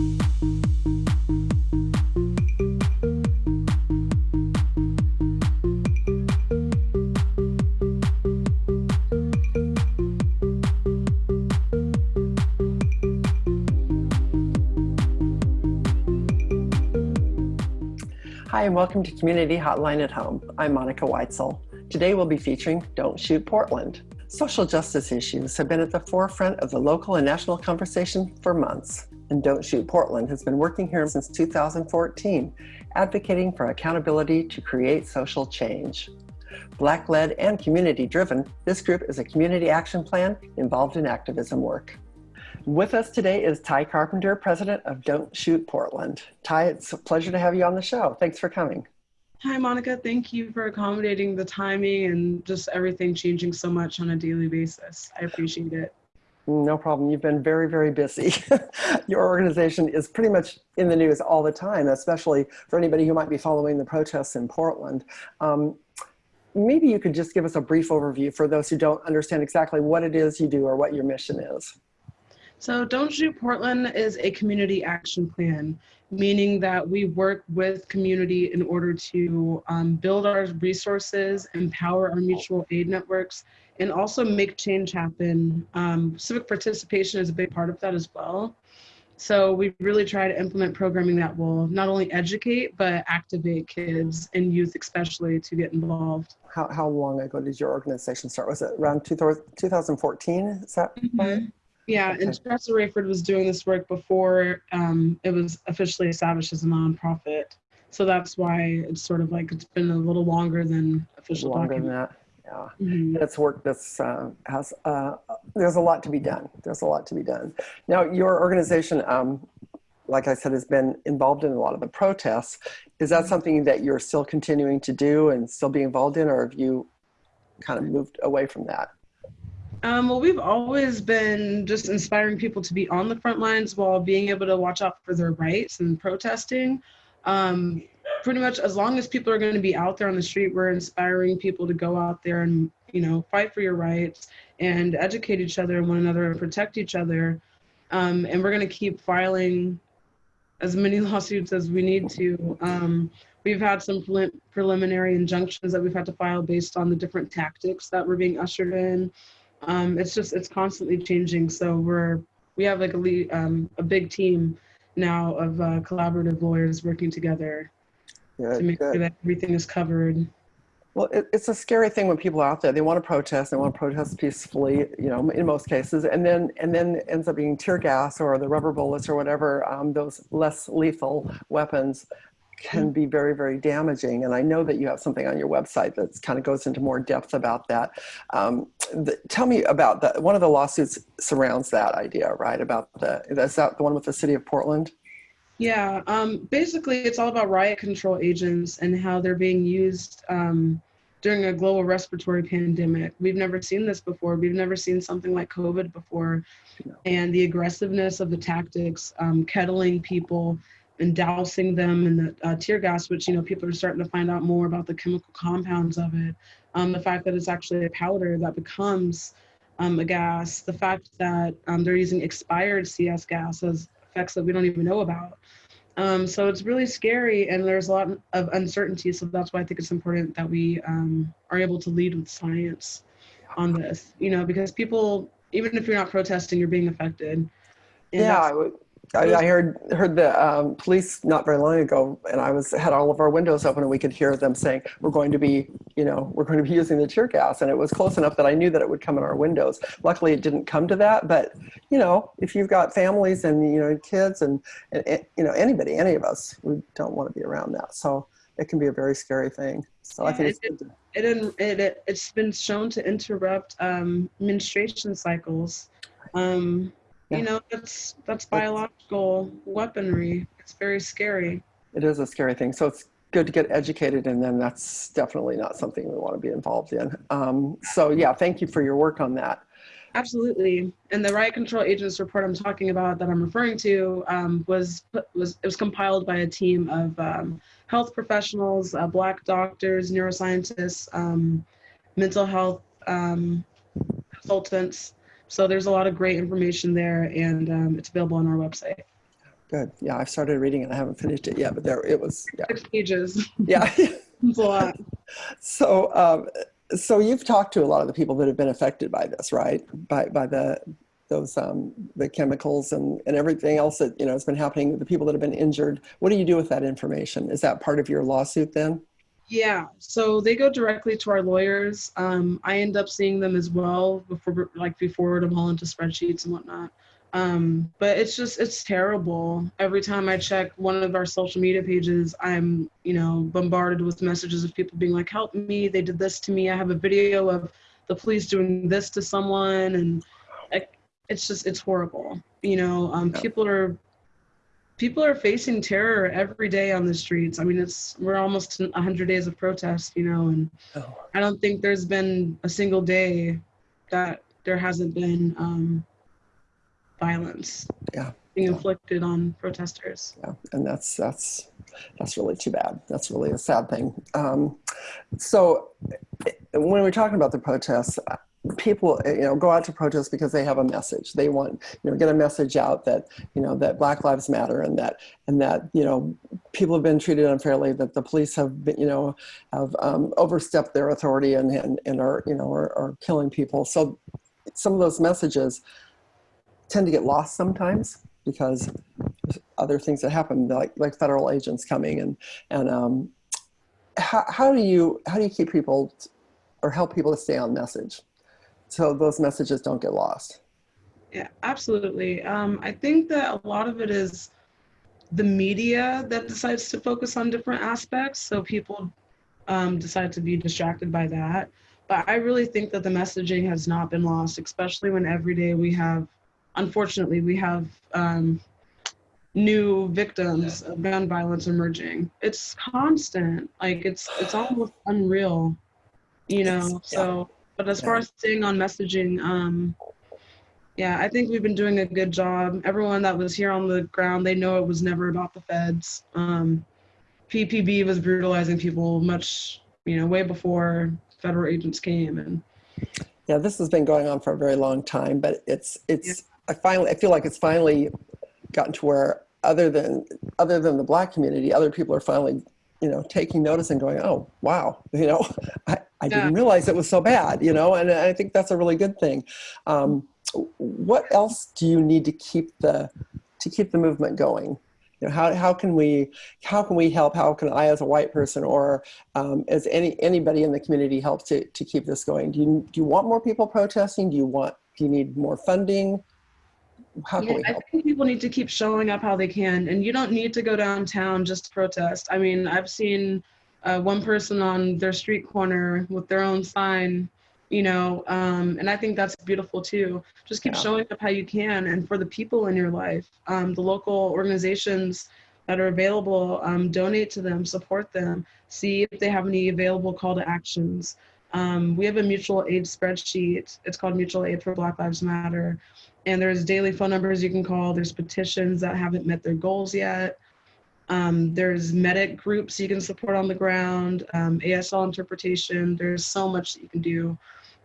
Hi, and welcome to Community Hotline at Home. I'm Monica Weitzel. Today we'll be featuring Don't Shoot Portland. Social justice issues have been at the forefront of the local and national conversation for months, and Don't Shoot Portland has been working here since 2014, advocating for accountability to create social change. Black-led and community-driven, this group is a community action plan involved in activism work. With us today is Ty Carpenter, president of Don't Shoot Portland. Ty, it's a pleasure to have you on the show. Thanks for coming. Hi, Monica. Thank you for accommodating the timing and just everything changing so much on a daily basis. I appreciate it. No problem. You've been very, very busy. Your organization is pretty much in the news all the time, especially for anybody who might be following the protests in Portland. Um, maybe you could just give us a brief overview for those who don't understand exactly what it is you do or what your mission is. So Don't Shoot Portland is a community action plan, meaning that we work with community in order to um, build our resources, empower our mutual aid networks, and also make change happen. Um, civic participation is a big part of that as well. So we really try to implement programming that will not only educate, but activate kids and youth especially to get involved. How, how long ago did your organization start? Was it around 2014? Is that mm -hmm. right? Yeah, okay. and Teressa Raiford was doing this work before um, it was officially established as a nonprofit. So that's why it's sort of like it's been a little longer than official longer document. than that. Yeah, mm -hmm. it's work that's uh, has uh, there's a lot to be done. There's a lot to be done. Now, your organization, um, like I said, has been involved in a lot of the protests. Is that something that you're still continuing to do and still be involved in, or have you kind of moved away from that? Um, well, we've always been just inspiring people to be on the front lines while being able to watch out for their rights and protesting. Um, pretty much as long as people are going to be out there on the street, we're inspiring people to go out there and, you know, fight for your rights and educate each other and one another and protect each other. Um, and we're going to keep filing as many lawsuits as we need to. Um, we've had some preliminary injunctions that we've had to file based on the different tactics that were being ushered in um, it's just it's constantly changing. So we're we have like a lead, um, a big team now of uh, collaborative lawyers working together good, to make good. sure that everything is covered. Well, it, it's a scary thing when people are out there. They want to protest. They want to protest peacefully, you know, in most cases, and then and then ends up being tear gas or the rubber bullets or whatever um, those less lethal weapons can be very, very damaging. And I know that you have something on your website that kind of goes into more depth about that. Um, the, tell me about that. One of the lawsuits surrounds that idea, right? About the, is that the one with the city of Portland? Yeah, um, basically it's all about riot control agents and how they're being used um, during a global respiratory pandemic. We've never seen this before. We've never seen something like COVID before. No. And the aggressiveness of the tactics, um, kettling people, and dousing them in the uh, tear gas, which, you know, people are starting to find out more about the chemical compounds of it. Um, the fact that it's actually a powder that becomes um, a gas, the fact that um, they're using expired CS gas as effects that we don't even know about. Um, so it's really scary and there's a lot of uncertainty. So that's why I think it's important that we um, are able to lead with science on this, you know, because people, even if you're not protesting, you're being affected. And yeah, I would I, I, heard heard the um, police not very long ago, and I was had all of our windows open, and we could hear them saying, "We're going to be, you know, we're going to be using the tear gas," and it was close enough that I knew that it would come in our windows. Luckily, it didn't come to that, but you know, if you've got families and you know kids and, and you know anybody, any of us, we don't want to be around that. So it can be a very scary thing. So I think it, it's it, it, it, it's been shown to interrupt um, menstruation cycles. Um, yeah. you know that's that's biological weaponry. It's very scary. It is a scary thing. So it's good to get educated and then that's definitely not something we want to be involved in. Um, so yeah thank you for your work on that. Absolutely. And the riot control agents report i'm talking about that i'm referring to um, was was it was compiled by a team of um, health professionals uh, black doctors neuroscientists um, mental health um, consultants so there's a lot of great information there and um, it's available on our website. Good. Yeah, I've started reading it. I haven't finished it yet, but there it was. Yeah. Six pages. Yeah. It's a lot. so, um, so you've talked to a lot of the people that have been affected by this, right? By by the those um, the chemicals and and everything else that you know has been happening. The people that have been injured. What do you do with that information? Is that part of your lawsuit then? Yeah, so they go directly to our lawyers. Um, I end up seeing them as well before, like, we forward them all into spreadsheets and whatnot. Um, but it's just, it's terrible. Every time I check one of our social media pages, I'm, you know, bombarded with messages of people being like, help me, they did this to me. I have a video of the police doing this to someone. And it's just, it's horrible. You know, um, people are people are facing terror every day on the streets. I mean, it's we're almost 100 days of protest, you know, and oh. I don't think there's been a single day that there hasn't been um, violence yeah. being yeah. inflicted on protesters. Yeah, and that's that's that's really too bad. That's really a sad thing. Um, so when we're talking about the protests, people you know go out to protest because they have a message. They want you know get a message out that you know that black lives matter and that and that you know people have been treated unfairly that the police have been you know have um, overstepped their authority and, and and are you know are, are killing people. So some of those messages tend to get lost sometimes because other things that happen like like federal agents coming and and um how, how do you how do you keep people or help people to stay on message so those messages don't get lost. Yeah, absolutely. Um, I think that a lot of it is the media that decides to focus on different aspects. So people um, decide to be distracted by that. But I really think that the messaging has not been lost, especially when every day we have, unfortunately, we have um, new victims of gun violence emerging. It's constant. Like it's it's almost unreal, you know. So but as far as staying on messaging, um, yeah, I think we've been doing a good job. Everyone that was here on the ground, they know it was never about the feds. Um, PPB was brutalizing people much, you know, way before federal agents came. And yeah, this has been going on for a very long time, but it's it's. Yeah. I finally I feel like it's finally gotten to where other than other than the black community, other people are finally you know, taking notice and going, oh, wow, you know, I, I yeah. didn't realize it was so bad, you know, and I think that's a really good thing. Um, what else do you need to keep the, to keep the movement going? You know, how, how can we, how can we help? How can I as a white person or um, as any, anybody in the community help to, to keep this going? Do you, do you want more people protesting? Do you want, do you need more funding? How yeah, I think people need to keep showing up how they can, and you don't need to go downtown just to protest. I mean, I've seen uh, one person on their street corner with their own sign, you know, um, and I think that's beautiful too. Just keep yeah. showing up how you can, and for the people in your life, um, the local organizations that are available, um, donate to them, support them, see if they have any available call to actions. Um, we have a mutual aid spreadsheet. It's called Mutual Aid for Black Lives Matter. And there's daily phone numbers you can call. There's petitions that haven't met their goals yet. Um, there's medic groups you can support on the ground, um, ASL interpretation. There's so much that you can do.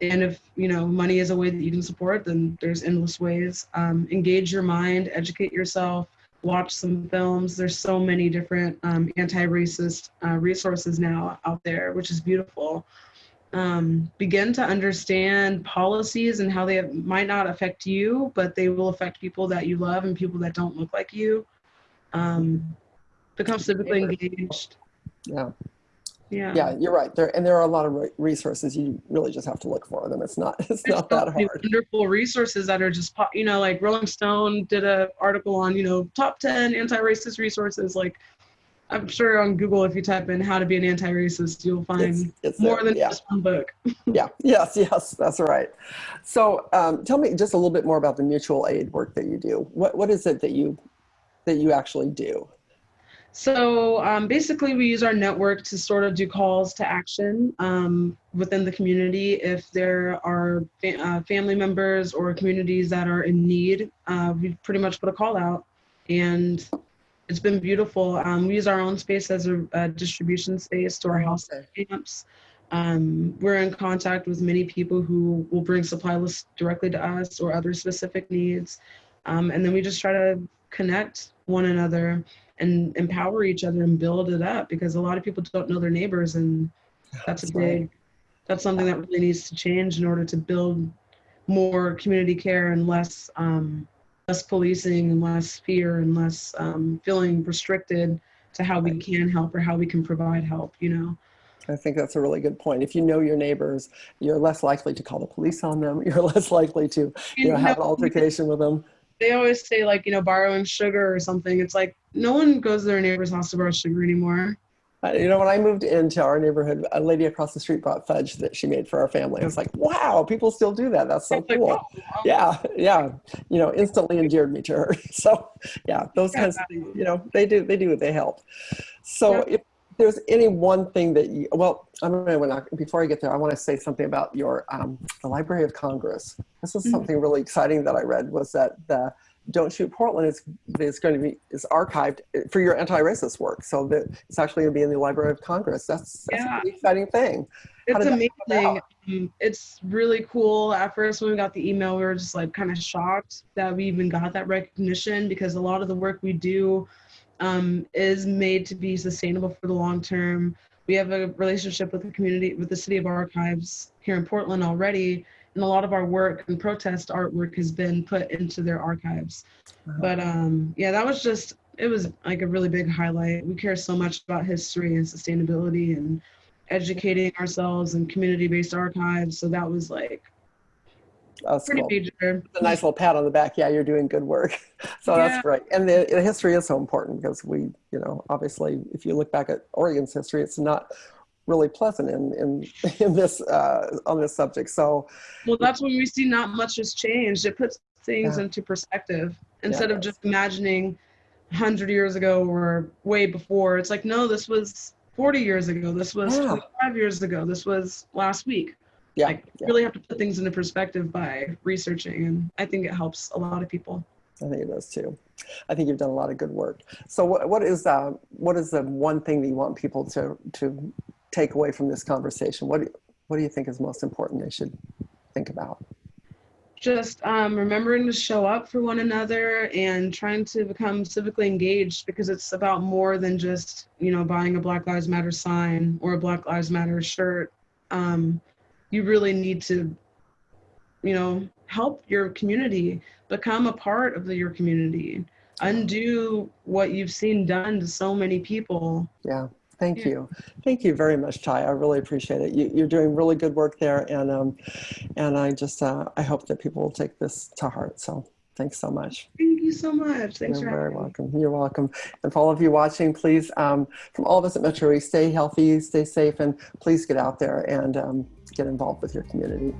And if you know money is a way that you can support, then there's endless ways. Um, engage your mind, educate yourself, watch some films. There's so many different um, anti-racist uh, resources now out there, which is beautiful um, begin to understand policies and how they might not affect you, but they will affect people that you love and people that don't look like you. Um, become civically engaged. Yeah. Yeah. Yeah, you're right. There and there are a lot of resources. You really just have to look for them. It's not. It's There's not that hard. Wonderful resources that are just, you know, like Rolling Stone did a article on, you know, top ten anti-racist resources. Like I'm sure on Google, if you type in how to be an anti-racist, you'll find it's, it's more there. than yeah. just one book. yeah, yes, yes, that's right. So um, tell me just a little bit more about the mutual aid work that you do. What, what is it that you, that you actually do? So um, basically we use our network to sort of do calls to action um, within the community. If there are fa uh, family members or communities that are in need, uh, we pretty much put a call out and it's been beautiful. Um, we use our own space as a, a distribution space to our house camps. Um, we're in contact with many people who will bring supply lists directly to us or other specific needs. Um, and then we just try to connect one another and empower each other and build it up because a lot of people don't know their neighbors and that's, That's a big right. that's something that really needs to change in order to build more community care and less um, less policing and less fear and less um, feeling restricted to how we can help or how we can provide help you know I think that's a really good point. If you know your neighbors, you're less likely to call the police on them. You're less likely to, you know, have an altercation with them. they always say like you know borrowing sugar or something it's like no one goes to their neighbor's house to borrow sugar anymore You know, when I moved into our neighborhood, a lady across the street brought fudge that she made for our family. I was like, wow, people still do that. That's so cool. wow. Yeah, yeah. You know, instantly endeared me to her. So, yeah, those kinds of things, you know, they do, they do, they help. So if there's any one thing that you, well, I'm going to, before I get there, I want to say something about your, um, the Library of Congress. This is Mhm. something really exciting that I read was that the Don't Shoot Portland is, is going to be, is archived for your anti-racist work. So that it's actually going to be in the Library of Congress. That's, that's Yeah. exciting thing. It's did that come amazing um, it's really cool at first when we got the email we were just like kind of shocked that we even got that recognition because a lot of the work we do um, is made to be sustainable for the long term we have a relationship with the community with the city of archives here in portland already and a lot of our work and protest artwork has been put into their archives but um, yeah that was just it was like a really big highlight we care so much about history and sustainability and educating ourselves and community-based archives so that was like That's pretty cool. major a nice little pat on the back. Yeah, you're doing good work. So Yeah. that's great. And the, the history is so important because we, you know, obviously, if you look back at Oregon's history, it's not really pleasant in in, in this uh, on this subject. So well that's when we see not much has changed it puts things Yeah. into perspective instead it of just imagining 100 years ago or way before it's like no this was 40 years ago this was Yeah. 25 years ago this was last week yeah, like yeah, really have to put things into perspective by researching and i think it helps a lot of people I think it does too. I think you've done a lot of good work. So what what is uh, what is the one thing that you want people to to take away from this conversation? What do you, what do you think is most important they should think about? just um, remembering to show up for one another and trying to become civically engaged because it's about more than just you know buying a black lives matter sign or a black lives matter shirt um, you really need to you know help your community become a part of the, your community undo what you've seen done to so many people Yeah, thank Yeah. you. Thank you very much, Ty. I really appreciate it. You, you're doing really good work there. And, um, and I just, uh, I hope that people will take this to heart. So thanks so much. thank you so much thanks You're very having me. welcome. You're welcome. And for all of you watching, please, um, from all of us at Metro East, stay healthy, stay safe, and please get out there and um, get involved with your community.